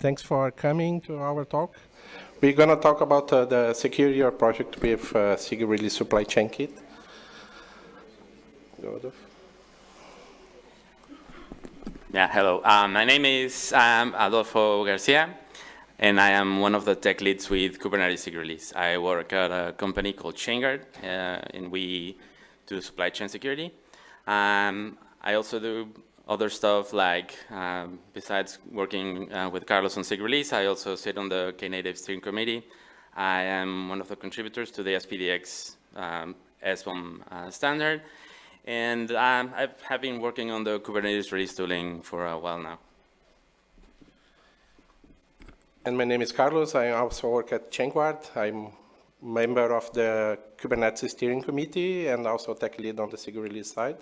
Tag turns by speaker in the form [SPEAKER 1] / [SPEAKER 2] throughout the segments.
[SPEAKER 1] Thanks for coming to our talk. We're going to talk about uh, the security project with uh, SIG Release Supply Chain Kit.
[SPEAKER 2] Yeah, hello. Um, my name is um, Adolfo Garcia, and I am one of the tech leads with Kubernetes SIG Release. I work at a company called ChainGuard, uh, and we do supply chain security. Um, I also do other stuff like, um, besides working uh, with Carlos on SIG Release, I also sit on the Knative steering committee. I am one of the contributors to the SPDX um, SBOM uh, standard, and um, I have been working on the Kubernetes release tooling for a while now.
[SPEAKER 1] And my name is Carlos. I also work at ChainGuard. I'm member of the Kubernetes steering committee and also tech lead on the SIG release side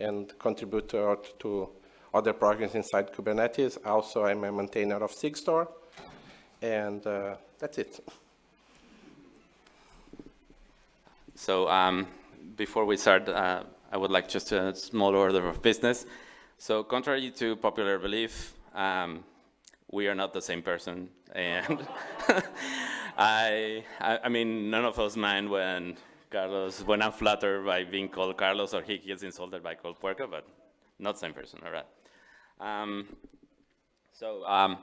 [SPEAKER 1] and contribute to, other projects inside Kubernetes. Also, I'm a maintainer of Sigstore, And uh, that's it.
[SPEAKER 2] So um, before we start, uh, I would like just a small order of business. So contrary to popular belief, um, we are not the same person. And I, I, I, mean, none of us mind when Carlos, when I'm flattered by being called Carlos or he gets insulted by called Puerco, but not same person, all right. Um, so um,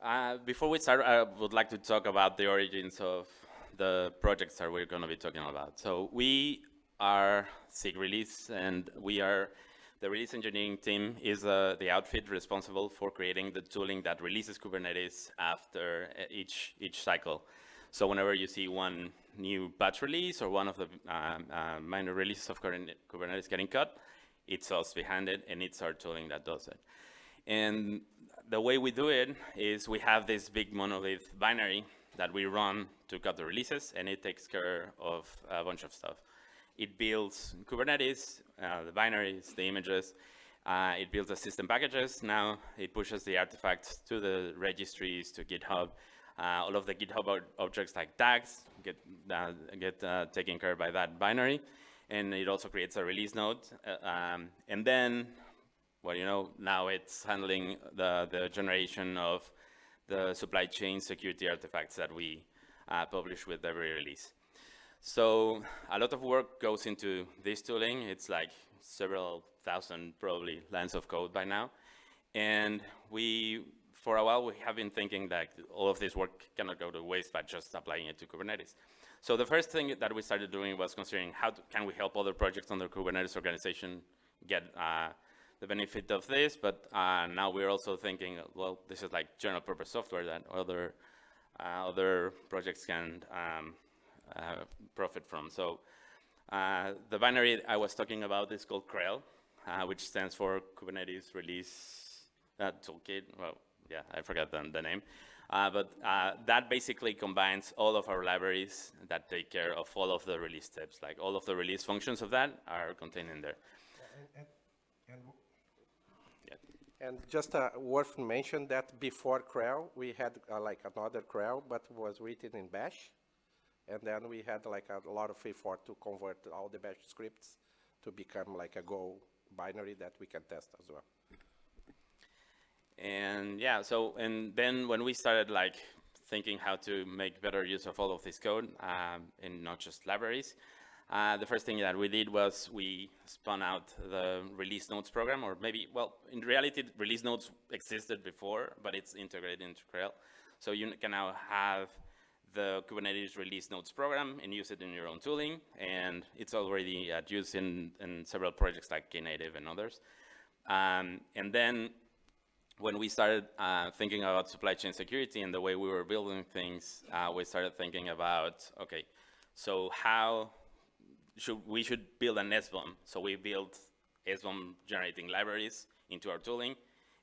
[SPEAKER 2] uh, before we start, I would like to talk about the origins of the projects that we're going to be talking about. So we are SIG Release, and we are the release engineering team is uh, the outfit responsible for creating the tooling that releases Kubernetes after uh, each each cycle. So whenever you see one new batch release or one of the um, uh, minor releases of Kubernetes getting cut, it's us behind it, and it's our tooling that does it. And the way we do it is we have this big monolith binary that we run to cut the releases, and it takes care of a bunch of stuff. It builds Kubernetes, uh, the binaries, the images. Uh, it builds the system packages. Now it pushes the artifacts to the registries, to GitHub. Uh, all of the GitHub objects like tags get, uh, get uh, taken care by that binary. And it also creates a release node. Uh, um, and then, well, you know, now it's handling the, the generation of the supply chain security artifacts that we publish with every release. So a lot of work goes into this tooling. It's like several thousand probably lines of code by now. And we, for a while, we have been thinking that all of this work cannot go to waste by just applying it to Kubernetes. So the first thing that we started doing was considering how to, can we help other projects on the Kubernetes organization get uh, the benefit of this, but uh, now we're also thinking, well, this is like general purpose software that other uh, other projects can um, uh, profit from. So uh, the binary I was talking about is called krel, uh, which stands for Kubernetes Release Toolkit. Well, yeah, I forgot the, the name. Uh, but uh, that basically combines all of our libraries that take care of all of the release steps. Like all of the release functions of that are contained in there.
[SPEAKER 1] And, and, yeah. and just uh, worth mention that before krel, we had like another krel, but was written in Bash. And then we had like a lot of effort to convert all the bash scripts to become like a Go binary that we can test as well.
[SPEAKER 2] And yeah, so, and then when we started like thinking how to make better use of all of this code um, and not just libraries, uh, the first thing that we did was we spun out the release notes program, or maybe, well, in reality, release notes existed before, but it's integrated into krel. So you can now have the Kubernetes release notes program and use it in your own tooling. And it's already at use in, in several projects like Knative and others. Um, and then when we started uh, thinking about supply chain security and the way we were building things, uh, we started thinking about, okay, so how should we should build an SBOM? So we built SBOM generating libraries into our tooling.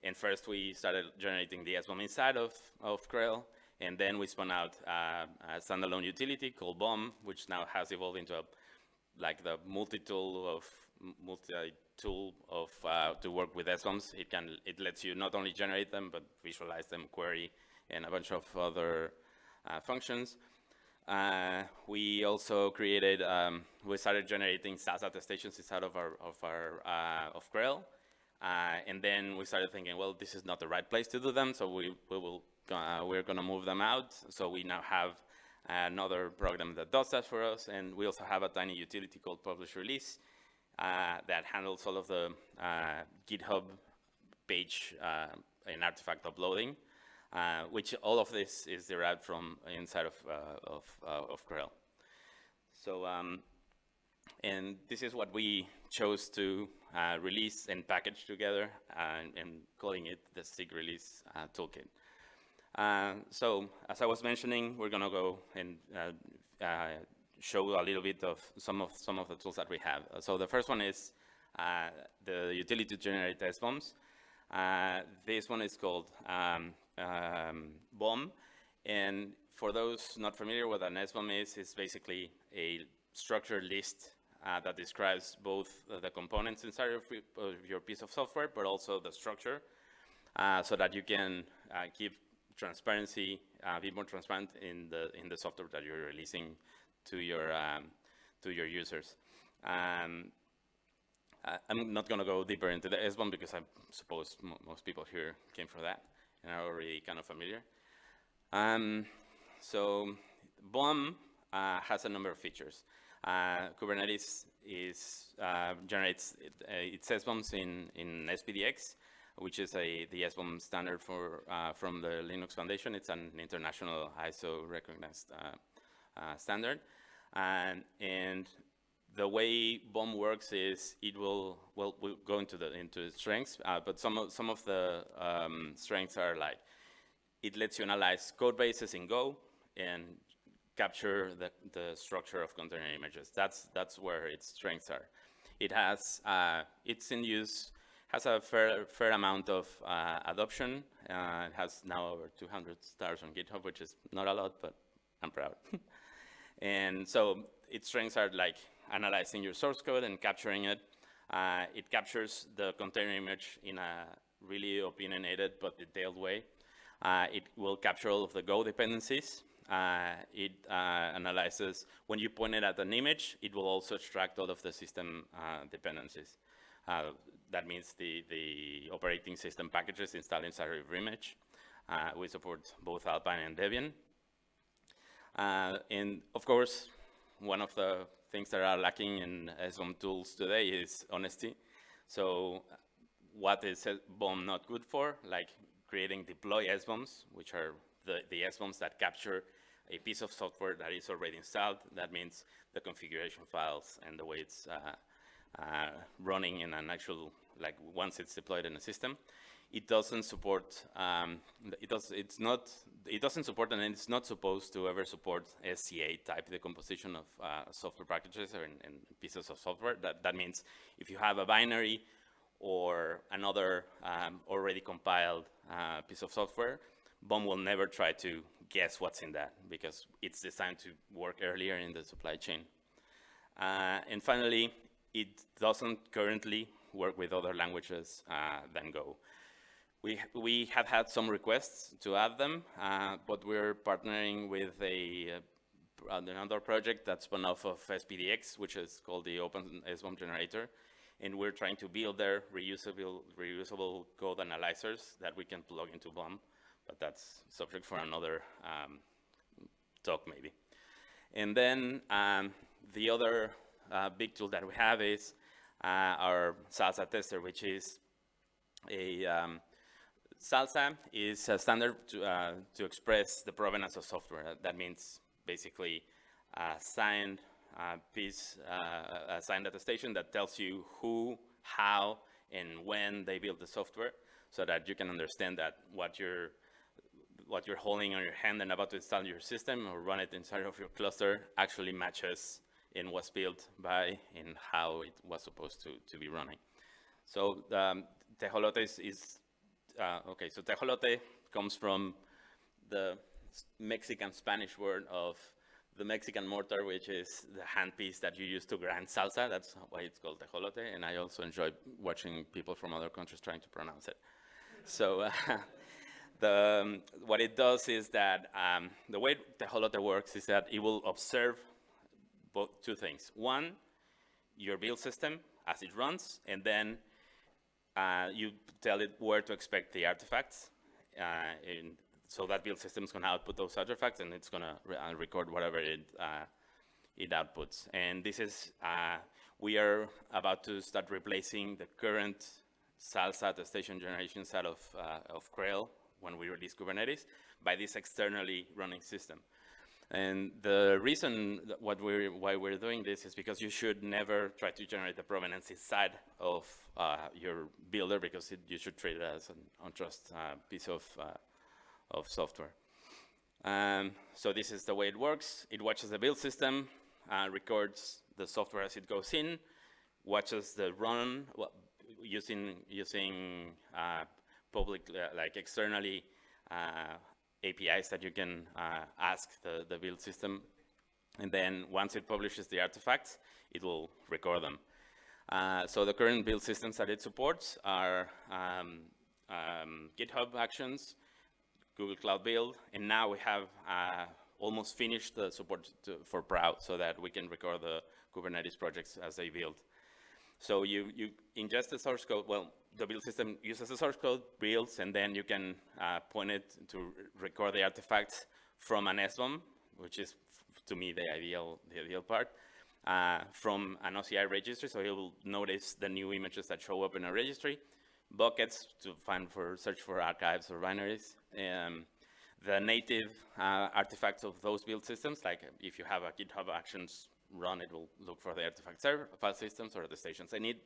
[SPEAKER 2] And first we started generating the SBOM inside of, of krel. And then we spun out uh, a standalone utility called BOM, which now has evolved into a, like the multi-tool of multi-tool of uh, to work with SBOMs. It can it lets you not only generate them but visualize them, query, and a bunch of other uh, functions. Uh, we also created um, we started generating SaaS attestations inside of our of our uh, of krel. Uh, and then we started thinking, well, this is not the right place to do them, so we, we will, uh, we're gonna move them out. So we now have another program that does that for us, and we also have a tiny utility called Publish Release uh, that handles all of the uh, GitHub page uh, and artifact uploading, uh, which all of this is derived from inside of, uh, of, of krel. So um, and this is what we chose to uh, release and package together and, and, calling it the SIG release uh, toolkit. Uh, so as I was mentioning, we're going to go and uh, uh, show a little bit of some of some of the tools that we have. So the first one is uh, the utility to generate SBOMs. this one is called um, um, BOM. And for those not familiar with an SBOM is, it's basically a structured list uh, that describes both uh, the components inside of, your piece of software, but also the structure, uh, so that you can uh, keep transparency, uh, be more transparent in the in the software that you're releasing to your um, to your users. Um, I'm not going to go deeper into the SBOM because I suppose most people here came for that and are already kind of familiar. Um, so BOM uh, has a number of features. Uh, Kubernetes is, uh, generates it, uh, its SBOMs in, in SPDX, which is a, the SBOM standard for, uh, from the Linux Foundation. It's an international ISO recognized uh, standard. And, and the way BOM works is it will, well, we'll go into the into the strengths, but some of, some of the um, strengths are like, it lets you analyze code bases in Go and capture the, the structure of container images. That's, that's where its strengths are. It has, uh, it's in use, has a fair, fair amount of uh, adoption. Uh, it has now over 200 stars on GitHub, which is not a lot, but I'm proud. and so its strengths are like analyzing your source code and capturing it. Uh, it captures the container image in a really opinionated but detailed way. Uh, it will capture all of the Go dependencies uh, it uh, analyzes, when you point it at an image, it will also extract all of the system uh, dependencies. Uh, that means the, the operating system packages installed inside of image. We support both Alpine and Debian. Uh, and of course, one of the things that are lacking in SBOM tools today is honesty. So what is BOM not good for? Like creating deploy SBOMs, which are the, the SBOMs that capture a piece of software that is already installed. That means the configuration files and the way it's uh, uh, running in an actual, like once it's deployed in a system. It doesn't support, um, it, does, it's not, it doesn't support and it's not supposed to ever support SCA type decomposition of uh, software packages or in, in pieces of software. That, that means if you have a binary or another um, already compiled uh, piece of software, BOM will never try to guess what's in that because it's designed to work earlier in the supply chain. Uh, and finally, it doesn't currently work with other languages uh, than Go. We, we have had some requests to add them, uh, but we're partnering with a, uh, another project that's spun off of SPDX, which is called the Open SBOM Generator. And we're trying to build their reusable, reusable code analyzers that we can plug into BOM but that's subject for another um, talk maybe. And then um, the other uh, big tool that we have is uh, our SLSA tester, which is a um, SLSA is a standard to, uh, to express the provenance of software. That means basically a signed uh, piece, uh, a signed attestation that tells you who, how, and when they built the software so that you can understand that what you're what you're holding on your hand and about to install your system or run it inside of your cluster actually matches in what's built by and how it was supposed to, to be running. So um, tejolote is, is uh, okay, so tejolote comes from the Mexican Spanish word of the Mexican mortar, which is the handpiece that you use to grind salsa. That's why it's called tejolote. And I also enjoy watching people from other countries trying to pronounce it. So uh, the, um, what it does is that um, the way Tejolote works is that it will observe both two things. One, your build system as it runs, and then uh, you tell it where to expect the artifacts. Uh, so that build system is going to output those artifacts, and it's going to re uh, record whatever it uh, it outputs. And this is uh, we are about to start replacing the current SLSA attestation generation set of of krel when we release Kubernetes by this externally running system. And the reason what we're, why we're doing this is because you should never try to generate the provenance inside of uh, your builder because it, you should treat it as an untrust uh, piece of, uh, of software. Um, so this is the way it works. It watches the build system, uh, records the software as it goes in, watches the run well, using, using uh, public, uh, like externally APIs that you can uh, ask the, the build system. And then once it publishes the artifacts, it will record them. Uh, so the current build systems that it supports are um, um, GitHub Actions, Google Cloud Build, and now we have uh, almost finished the support to, for Prow so that we can record the Kubernetes projects as they build. So you, you ingest the source code, well, the build system uses the source code, builds, and then you can uh, point it to record the artifacts from an SBOM, which is, to me, the ideal, the ideal part, uh, from an OCI registry, so you'll notice the new images that show up in a registry, buckets to find for search for archives or binaries, um, the native uh, artifacts of those build systems, like if you have a GitHub Actions run, it will look for the artifact server, file systems or the stations. I need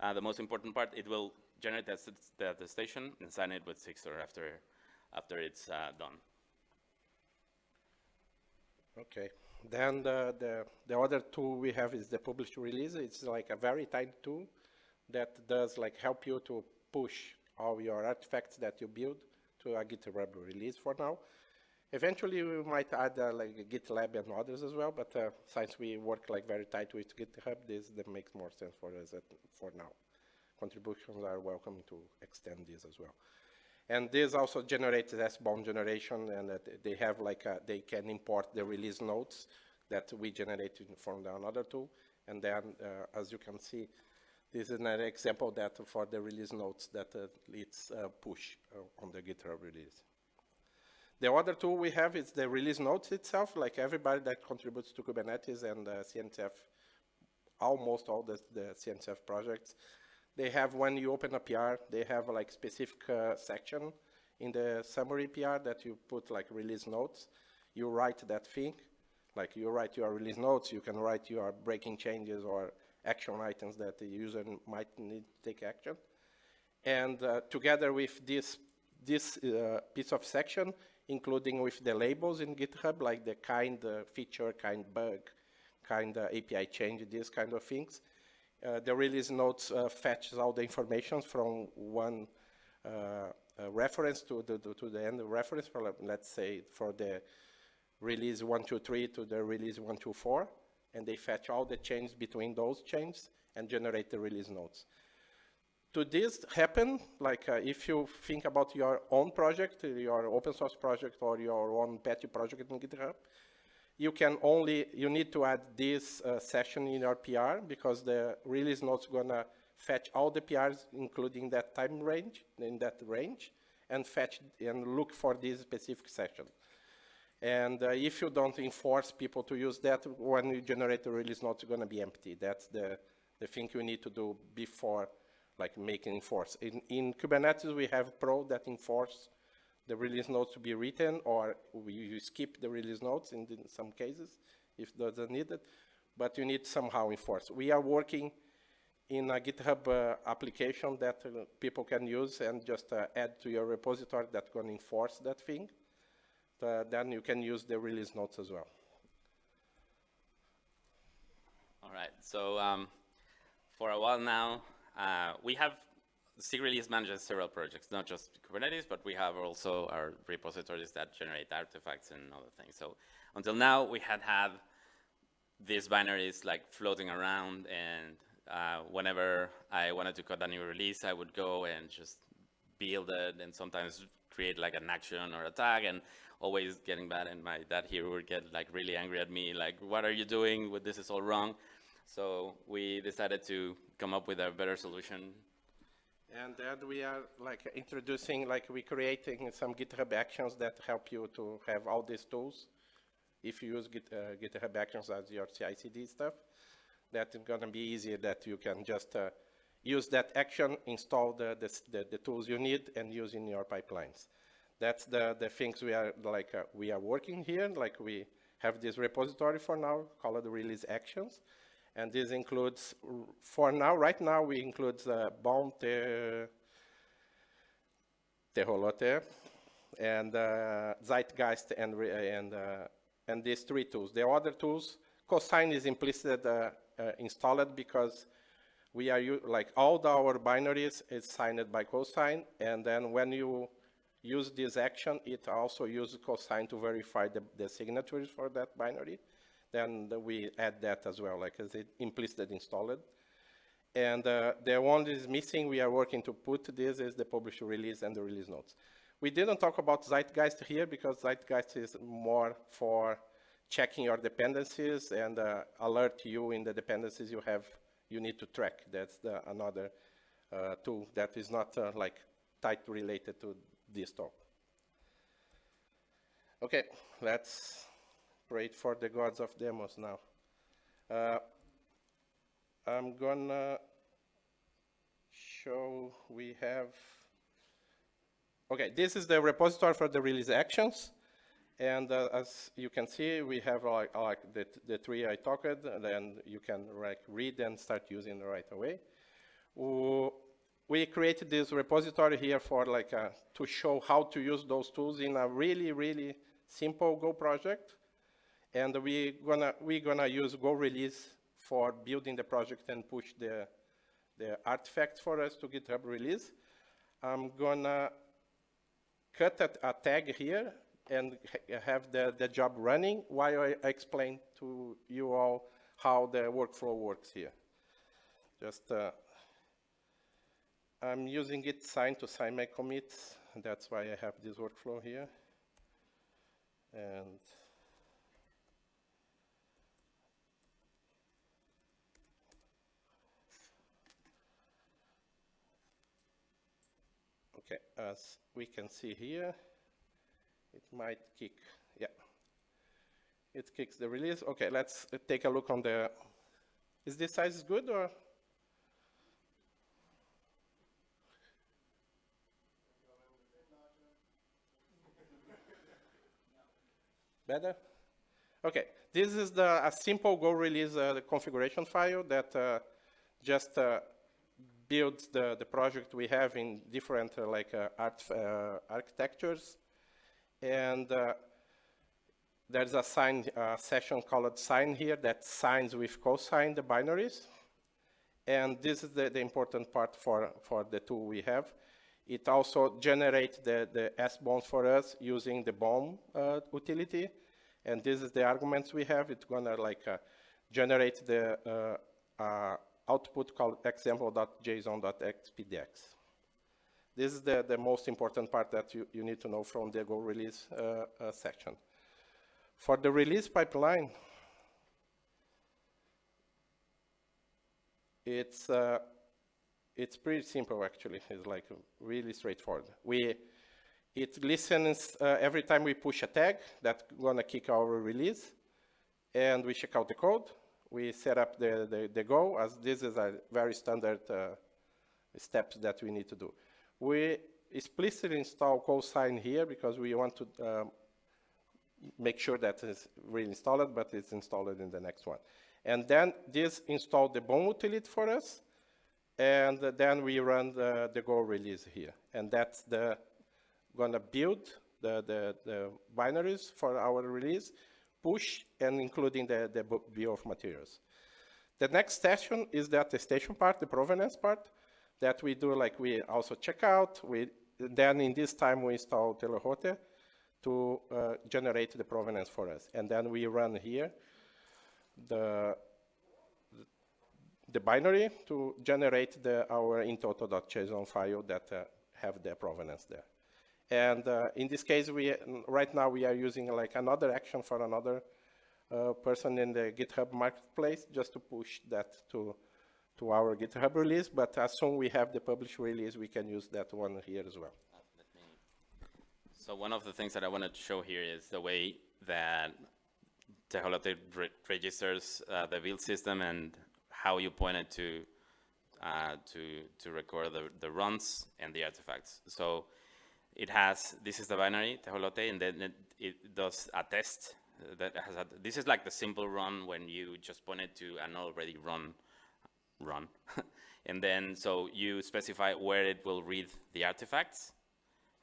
[SPEAKER 2] uh, the most important part, it will generate the, the, the station and sign it with Sigstore after, after it's uh, done.
[SPEAKER 1] Okay. Then the, the, the other tool we have is the publish release. It's like a very tiny tool that does like help you to push all your artifacts that you build to a GitHub release for now. Eventually, we might add uh, like GitLab and others as well, but uh, since we work like very tight with GitHub, this that makes more sense for us for now. Contributions are welcome to extend this as well. And this also generates SBOM generation, and uh, they have like a, they can import the release notes that we generated from the another tool. And then, uh, as you can see, this is an example that for the release notes that uh, it's uh, push uh, on the GitHub release. The other tool we have is the release notes itself, like everybody that contributes to Kubernetes and uh, CNCF, almost all the, the CNCF projects, they have, when you open a PR, they have like specific uh, section in the summary PR that you put like release notes. You write that thing, like you write your release notes, you can write your breaking changes or action items that the user might need to take action. And uh, together with this, this uh, piece of section, including with the labels in GitHub, like the kind uh, feature, kind bug, kind uh, API change, these kind of things. Uh, the release notes uh, fetches all the information from one uh, uh, reference to the, to the end reference, for, let's say for the release 123 to the release 124, and they fetch all the changes between those changes and generate the release notes to this happen, like uh, if you think about your own project, your open source project or your own petty project in GitHub, you can only, you need to add this uh, session in your PR because the release note's gonna fetch all the PRs, including that time range, in that range, and fetch and look for this specific session. And uh, if you don't enforce people to use that, when you generate the release note, it's gonna be empty. That's the, the thing you need to do before like making enforce. In, in Kubernetes, we have Prow that enforce the release notes to be written, or we, you skip the release notes in, in some cases if those are needed, but you need somehow enforce. We are working in a GitHub uh, application that uh, people can use and just uh, add to your repository that's going to enforce that thing. Uh, then you can use the release notes as well.
[SPEAKER 2] All right, so um, for a while now, uh, we have SIG manages several projects, not just Kubernetes, but we have also our repositories that generate artifacts and other things. So until now, we had had these binaries like floating around, and uh, whenever I wanted to cut a new release, I would go and just build it, and sometimes create like an action or a tag, and always getting bad. And my dad here would get like really angry at me, like, "What are you doing? This is all wrong." So we decided to come up with a better solution.
[SPEAKER 1] And then we are like introducing, like we creating some GitHub actions that help you to have all these tools. If you use Git, uh, GitHub actions as your CI/CD stuff, that's gonna be easier that you can just uh, use that action, install the, the, the, the, tools you need and use in your pipelines. That's the, the things we are like, uh, we are working here. Like we have this repository for now called release actions. And this includes, for now, right now, we include uh, BOM, te, Tejolote, and uh, Zeitgeist, and, and, uh, and these three tools. The other tools, Cosign is implicit uh, uh, installed because we are, like all our binaries is signed by Cosign, and then when you use this action, it also uses Cosign to verify the, the signatures for that binary then we add that as well, like as it implicit installed. And uh, the one that is missing, we are working to put this is the publish release and the release notes. We didn't talk about Zeitgeist here because Zeitgeist is more for checking your dependencies and uh, alert you in the dependencies you have, you need to track. That's the, another uh, tool that is not uh, like tight related to this talk. Okay, let's For the gods of demos now. Uh, I'm gonna show we have, okay, this is the repository for the release actions. And uh, as you can see, we have like, like the, the three I talked, and then you can like read and start using right away. We created this repository here for like uh, to show how to use those tools in a really, really simple Go project. And we're gonna, we're gonna use GoReleaser for building the project and push the, the artifacts for us to GitHub release. I'm gonna cut a, a tag here and ha have the, the job running while I explain to you all how the workflow works here. Just, uh, I'm using gitsign to sign my commits. That's why I have this workflow here. And Okay, as we can see here, it might kick, yeah. It kicks the release. Okay, let's take a look on the, is this size good or? Better? Okay, this is the, a simple GoReleaser uh, configuration file that uh, just uh, builds the, the project we have in different uh, like uh, art, uh, architectures. And uh, there's a sign uh, session called sign here that signs with cosign the binaries. And this is the, the important part for, for the tool we have. It also generates the, the SBOMs for us using the BOM uh, utility. And this is the arguments we have. It's gonna like generate the output called example.json.spdx. This is the, the most important part that you, you need to know from the GoReleaser uh, uh, section. For the release pipeline, it's, uh, it's pretty simple actually. It's like really straightforward. We, it listens uh, every time we push a tag that's gonna kick our release and we check out the code we set up the, the, the Go as this is a very standard uh, steps that we need to do. We explicitly install cosign here because we want to um, make sure that it's really installed, but it's installed in the next one. And then this installed the BOM utility for us, and then we run the, the GoReleaser here. And that's the gonna build the, the, the binaries for our release, push and including the, the bill of materials. The next session is the attestation part, the provenance part, that we do like we also check out. We, then in this time we install Tejolote to uh, generate the provenance for us. And then we run here the, the binary to generate the, our intoto.json file that uh, have the provenance there. And uh, in this case, we right now we are using like another action for another uh, person in the GitHub marketplace just to push that to, to our GitHub release, but as soon we have the published release, we can use that one here as well.
[SPEAKER 2] So one of the things that I wanted to show here is the way that Tejolote re registers uh, the build system and how you pointed to uh, to to record the, the runs and the artifacts. So it has this is the binary Tejolote, and then it, it does a test that has a, this is like the simple run when you just point it to an already run run, and then so you specify where it will read the artifacts.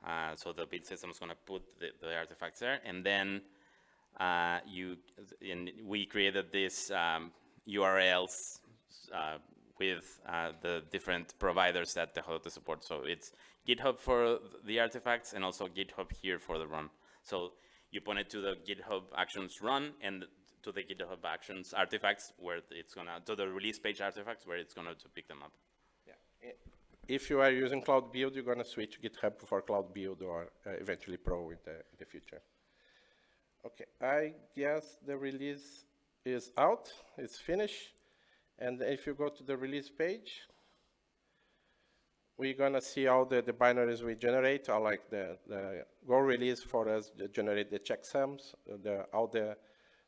[SPEAKER 2] Uh, so the build system is going to put the, the, artifacts there, and then uh, you in, we created these um, URLs uh, with uh, the different providers that the Tejolote supports. So it's GitHub for the artifacts and also GitHub here for the run. So you point it to the GitHub Actions run and to the GitHub Actions artifacts where it's gonna to the release page artifacts where it's gonna to pick them up.
[SPEAKER 1] Yeah. If you are using Cloud Build, you're gonna switch GitHub for Cloud Build or uh, eventually Prow in the, in the future. Okay, I guess the release is out, it's finished. And if you go to the release page, we're gonna see all the, the binaries we generate, are like the, the GoReleaser for us to generate the checksums, the, all the,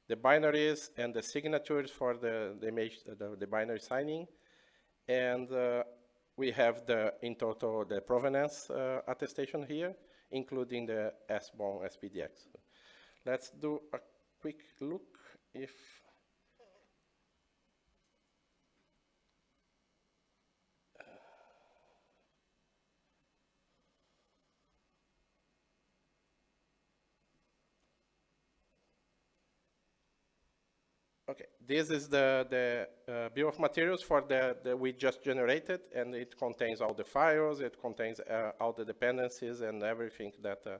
[SPEAKER 1] the binaries and the signatures for the, the, image, the, the binary signing. And uh, we have the, in-toto, the provenance uh, attestation here, including the SBOM SPDX. Let's do a quick look if Okay, this is the, the uh, bill of materials for the, the we just generated, and it contains all the files, it contains uh, all the dependencies and everything that uh,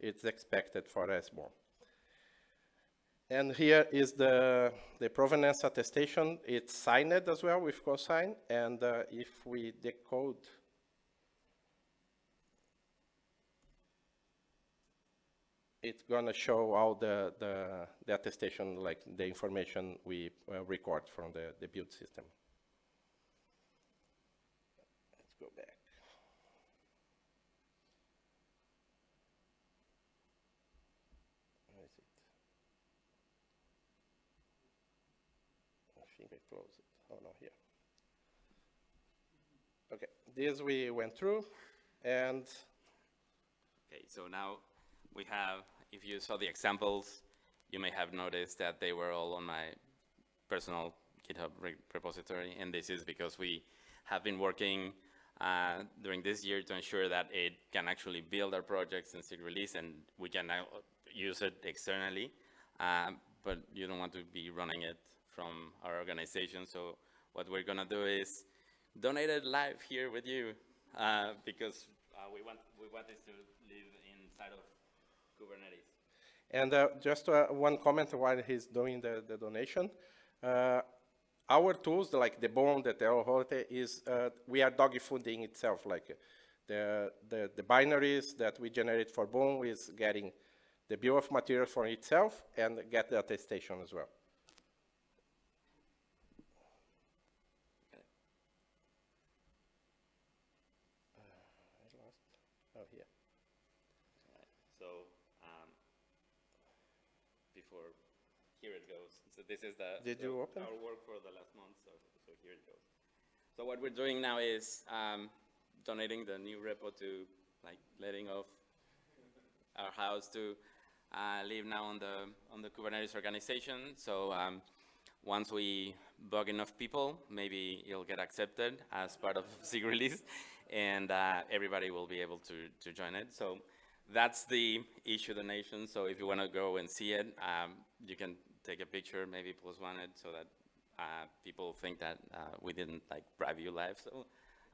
[SPEAKER 1] it's expected for SBOM. And here is the, the provenance attestation. It's signed as well with cosign, and uh, if we decode it's going to show all the, the, the, attestation, like the information we uh, record from the, the build system. Let's go back. Where is it? I think I closed it. Oh, no, here. Okay, this we went through, and...
[SPEAKER 2] Okay, so now we have, if you saw the examples, you may have noticed that they were all on my personal GitHub re repository, and this is because we have been working uh, during this year to ensure that it can actually build our projects and SIG release, and we can now use it externally, um, but you don't want to be running it from our organization, so what we're gonna do is donate it live here with you, uh, because uh, we want we want this to live inside of Kubernetes.
[SPEAKER 1] And uh, just uh, one comment while he's doing the, the donation. Uh, our tools, like the BOM, the Tejolote, is uh, we are dog fooding itself. Like the, the, the binaries that we generate for BOM is getting the bill of materials for itself and get the attestation as well.
[SPEAKER 2] before here it goes. So this is the,
[SPEAKER 1] Did
[SPEAKER 2] the,
[SPEAKER 1] you open?
[SPEAKER 2] our work for the last month, so, so here it goes. So what we're doing now is um, donating the new repo to like letting off our house to uh, live now on the on the Kubernetes organization. So um, once we bug enough people, maybe it'll get accepted as part of SIG release, and uh, everybody will be able to to join it. So that's the issue donation. So if you want to go and see it, um, you can take a picture, maybe post one it so that uh, people think that uh, we didn't like bribe you live. So,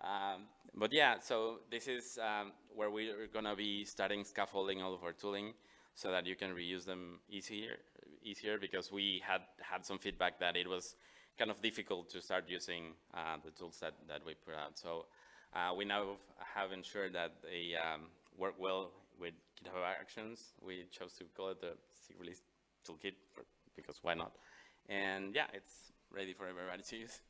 [SPEAKER 2] um, but yeah, so this is um, where we're going to be starting scaffolding all of our tooling so that you can reuse them easier, easier because we had had some feedback that it was kind of difficult to start using uh, the tools that, that we put out. So uh, we now have ensured that they um, work well with GitHub Actions. We chose to call it the SIG release toolkit because why not? And yeah, it's ready for everybody to use.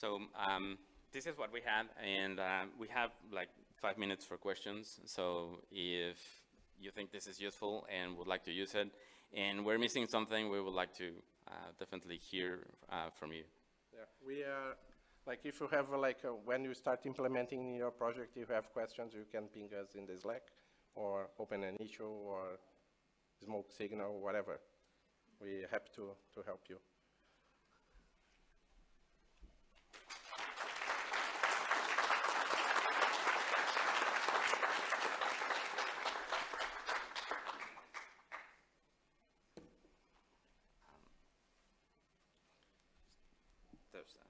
[SPEAKER 2] So um, this is what we had, and uh, we have like five minutes for questions. So if you think this is useful and would like to use it, and we're missing something, we would like to uh, definitely hear uh, from you.
[SPEAKER 1] Yeah, we are like if you have like a, when you start implementing your project, you have questions, you can ping us in the Slack or open an issue or smoke signal, whatever. We're happy to, to help you.
[SPEAKER 2] There's that.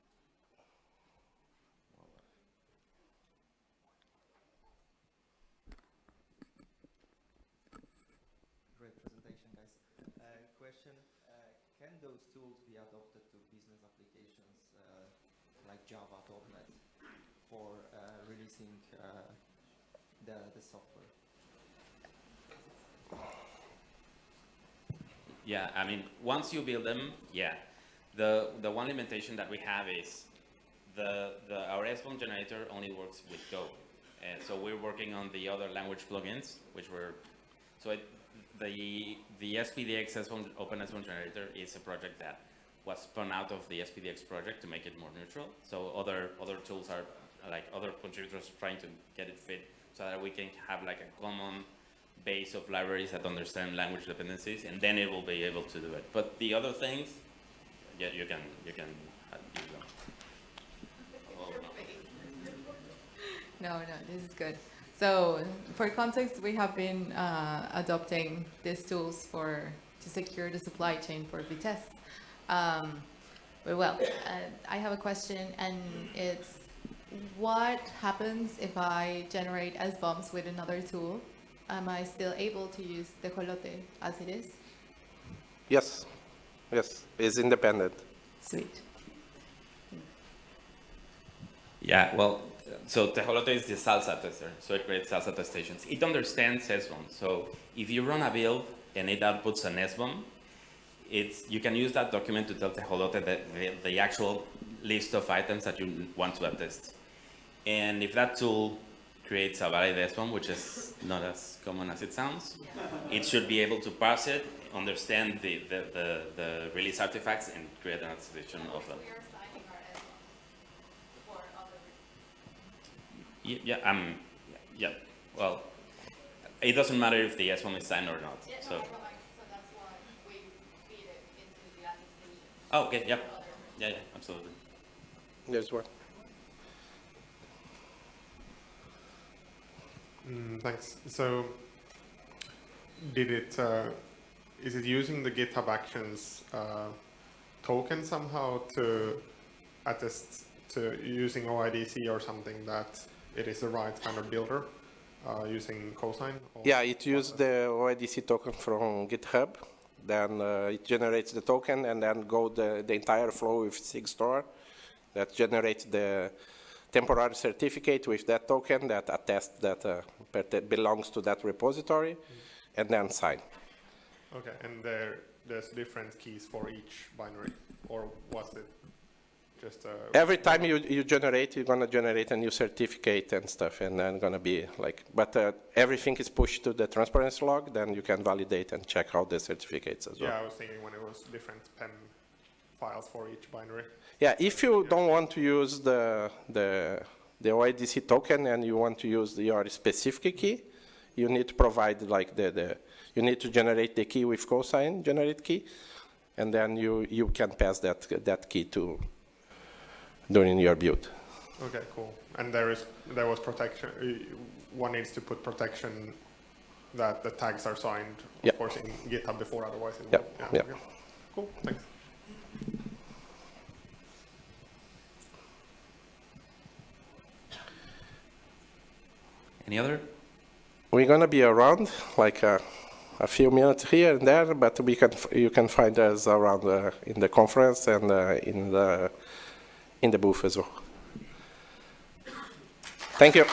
[SPEAKER 3] Great presentation, guys. Uh, question, uh, can those tools be adopted to business applications uh, like Java, .NET for uh, releasing uh, the, the software?
[SPEAKER 2] Yeah, I mean, once you build them, yeah. The, the one limitation that we have is the, the, our SBOM generator only works with Go. And so we're working on the other language plugins, which were, so it, the, the SPDX SBOM, Open SBOM generator is a project that was spun out of the SPDX project to make it more neutral. So other, other tools are, like other contributors trying to get it fit so that we can have like a common base of libraries that understand language dependencies, and then it will be able to do it. But the other things, yeah, you can you can use them. No,
[SPEAKER 4] no, this is good. So for context, we have been uh, adopting these tools for to secure the supply chain for Vitess. Um, but well, uh, I have a question, and it's what happens if I generate SBOMs with another tool? Am I still able to use Tejolote as it is?
[SPEAKER 1] Yes, yes, it's independent.
[SPEAKER 4] Sweet.
[SPEAKER 2] Yeah, well, so Tejolote is the SLSA tester, so it creates SLSA test stations. It understands SBOM, so if you run a build and it outputs an SBOM, it's, you can use that document to tell Tejolote the, the, the actual list of items that you want to attest. And if that tool creates a valid SBOM, which is not as common as it sounds, it should be able to parse it, understand the, the, the, the release artifacts, and create an attestation of them. Ye- Yeah, um, yeah, well, it doesn't matter if the S1 is signed or not, so. Oh, okay, yeah, yeah, yeah, absolutely.
[SPEAKER 1] There's one.
[SPEAKER 5] Mm, thanks. So, did it? Uh, is it using the GitHub Actions uh, token somehow to attest to using OIDC or something that it is the right kind of builder uh, using Cosign? or-
[SPEAKER 1] Yeah, it uses the OIDC token from GitHub. Then uh, it generates the token and then go the, the entire flow with SigStore that generates the temporary certificate with that token that attests that uh, belongs to that repository and then sign.
[SPEAKER 5] Okay, and there there's different keys for each binary, or was it just? Uh,
[SPEAKER 1] Every time you, you generate, you're gonna generate a new certificate and stuff, and then gonna be like, but uh, everything is pushed to the transparency log, then you can validate and check out the certificates as well.
[SPEAKER 5] yeah, I was thinking when it was different PEM files for each binary.
[SPEAKER 1] Yeah, if you don't want to use the, the, the OIDC token and you want to use your specific key, you need to provide like the, the, you need to generate the key with cosign generate key, and then you, you can pass that, that key to, during your build.
[SPEAKER 5] Okay, cool. And there is there was protection. uh, One needs to put protection that the tags are signed, of
[SPEAKER 1] Yep.
[SPEAKER 5] course, in GitHub before, otherwise it
[SPEAKER 1] Yep,
[SPEAKER 5] won't.
[SPEAKER 1] yep.
[SPEAKER 5] okay. Cool. Thanks.
[SPEAKER 2] Any other?
[SPEAKER 1] We're gonna be around like a, a few minutes here and there, but we can, you can find us around uh, in the conference and uh, in the, in the booth as well. Thank you.